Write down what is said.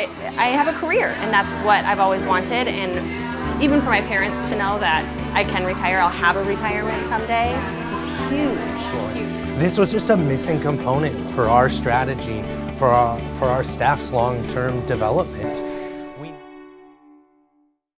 I, I have a career and that's what I've always wanted and even for my parents to know that I can retire, I'll have a retirement someday is huge. This was just a missing component for our strategy, for our, for our staff's long-term development.